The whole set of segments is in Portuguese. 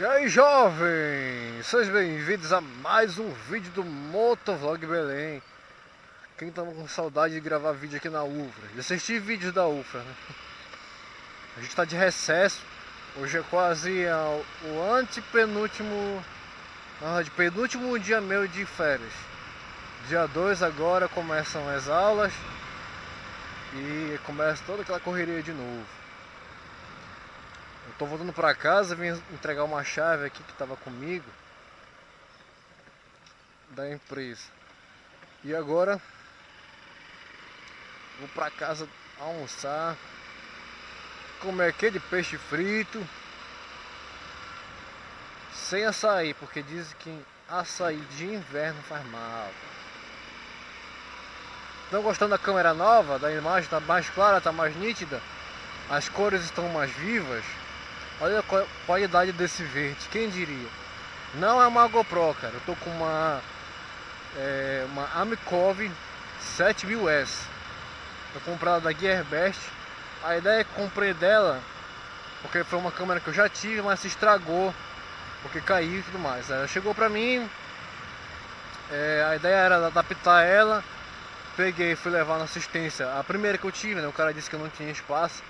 E aí jovens, sejam bem-vindos a mais um vídeo do Motovlog Belém. Quem tava com saudade de gravar vídeo aqui na UFRA, de assistir vídeos da UFRA né? A gente tá de recesso, hoje é quase o antepenúltimo, ah, de penúltimo dia meu de férias. Dia 2 agora começam as aulas e começa toda aquela correria de novo tô voltando pra casa, vim entregar uma chave aqui que tava comigo da empresa. E agora vou pra casa almoçar, comer aquele peixe frito sem açaí, porque dizem que açaí de inverno faz mal. Estão gostando da câmera nova? Da imagem está mais clara, está mais nítida? As cores estão mais vivas? Olha a qualidade desse verde, quem diria? Não é uma GoPro, cara. Eu tô com uma é, uma Amicov 7000S. Eu comprada da Gearbest. A ideia é que comprei dela porque foi uma câmera que eu já tive, mas se estragou porque caiu e tudo mais. Ela chegou pra mim, é, a ideia era adaptar ela. Peguei, fui levar na assistência. A primeira que eu tive, né? O cara disse que eu não tinha espaço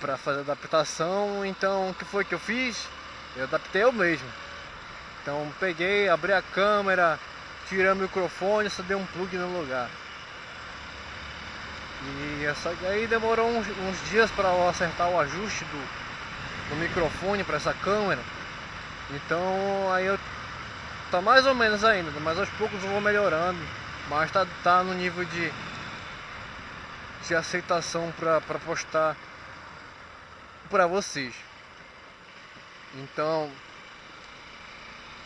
para fazer adaptação, então o que foi que eu fiz? Eu adaptei eu mesmo. Então peguei, abri a câmera, tirei o microfone, só dei um plug no lugar. E essa, aí demorou uns, uns dias para eu acertar o ajuste do, do microfone para essa câmera. Então aí eu tá mais ou menos ainda, mas aos poucos eu vou melhorando. Mas tá, tá no nível de, de aceitação para postar para vocês. Então,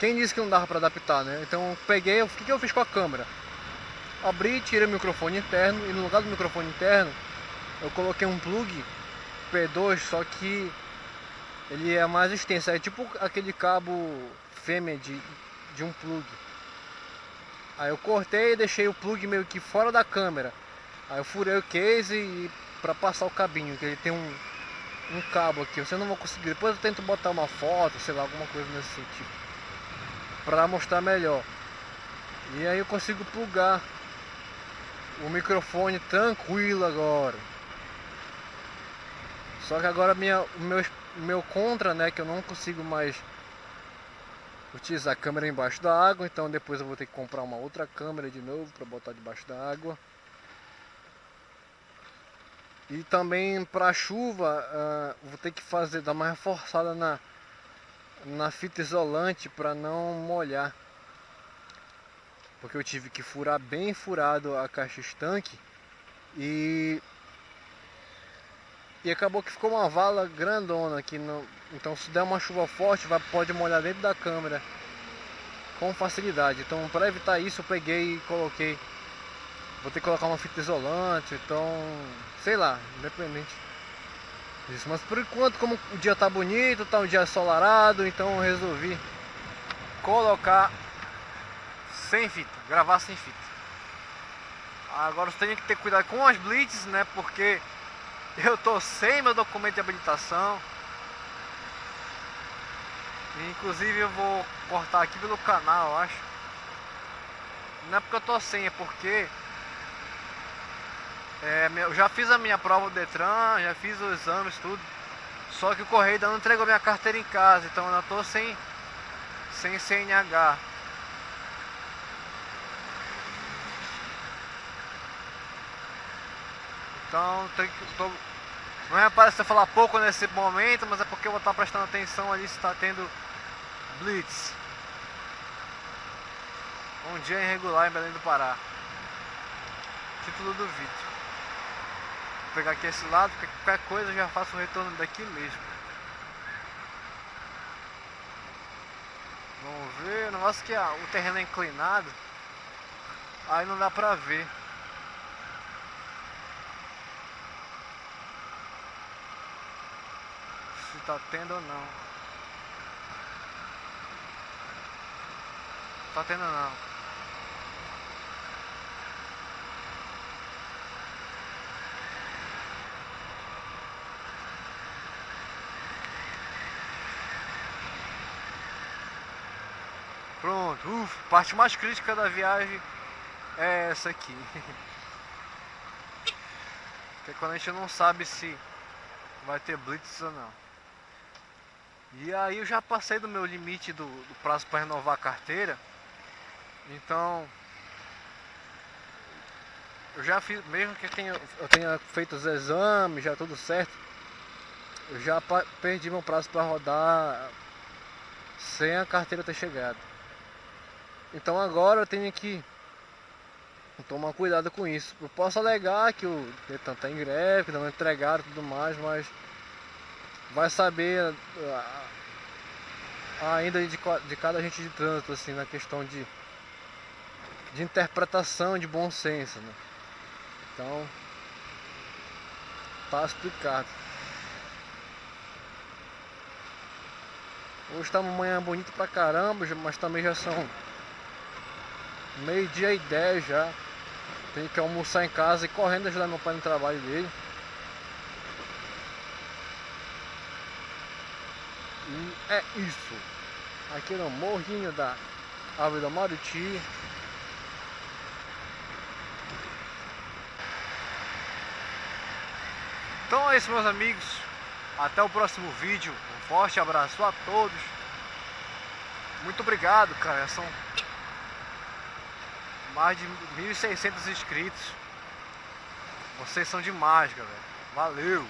quem disse que não dava para adaptar, né? Então, peguei, o que, que eu fiz com a câmera? Abri, tirei o microfone interno e no lugar do microfone interno, eu coloquei um plug P2, só que ele é mais extenso, é tipo aquele cabo fêmea de, de um plug. Aí eu cortei e deixei o plug meio que fora da câmera. Aí eu furei o case para passar o cabinho, que ele tem um, um cabo aqui, você não vai conseguir. Depois eu tento botar uma foto, sei lá, alguma coisa nesse sentido. Pra mostrar melhor. E aí eu consigo plugar o microfone tranquilo agora. Só que agora minha, meu, meu contra, né, que eu não consigo mais utilizar a câmera embaixo da água, então depois eu vou ter que comprar uma outra câmera de novo para botar debaixo da água. E também para chuva, uh, vou ter que fazer, dar uma reforçada na, na fita isolante para não molhar. Porque eu tive que furar bem furado a caixa estanque e e acabou que ficou uma vala grandona aqui no, então se der uma chuva forte vai, pode molhar dentro da câmera com facilidade então para evitar isso eu peguei e coloquei Vou ter que colocar uma fita isolante, então, sei lá, independente disso. Mas por enquanto, como o dia tá bonito, tá um dia ensolarado, então eu resolvi colocar sem fita, gravar sem fita. Agora você tem que ter cuidado com as blitz, né? Porque eu tô sem meu documento de habilitação. Inclusive eu vou cortar aqui pelo canal, eu acho. Não é porque eu tô sem, é porque é, eu já fiz a minha prova do Detran, já fiz os exames, tudo. Só que o correio ainda não entregou minha carteira em casa, então eu ainda tô sem, sem CNH. Então tem que. Tô, não é para você falar pouco nesse momento, mas é porque eu vou estar prestando atenção ali se está tendo blitz. Um dia irregular em Belém do Pará. Título do vídeo pegar aqui esse lado, porque qualquer coisa eu já faço o retorno daqui mesmo. Vamos ver, o negócio que o terreno é inclinado, aí não dá pra ver. Se tá tendo ou não. Tá tendo não. Pronto, ufa, parte mais crítica da viagem é essa aqui. que é quando a gente não sabe se vai ter blitz ou não. E aí eu já passei do meu limite do, do prazo para renovar a carteira. Então eu já fiz, mesmo que eu tenha, eu tenha feito os exames, já tudo certo, eu já perdi meu prazo para rodar sem a carteira ter chegado. Então agora eu tenho que tomar cuidado com isso. Eu posso alegar que o Detan está em greve, não entregaram e tudo mais, mas vai saber ainda de, de cada agente de trânsito, assim, na questão de, de interpretação, de bom senso, né? Então, tá explicado. Hoje tá uma manhã bonita pra caramba, mas também já são meio dia e dez já. Tenho que almoçar em casa e correndo ajudar meu pai no trabalho dele. E é isso. Aqui no morrinho da Árvore da Maruti. Então é isso meus amigos. Até o próximo vídeo. Um forte abraço a todos. Muito obrigado, cara. São mais de 1.600 inscritos. Vocês são demais, galera. Valeu!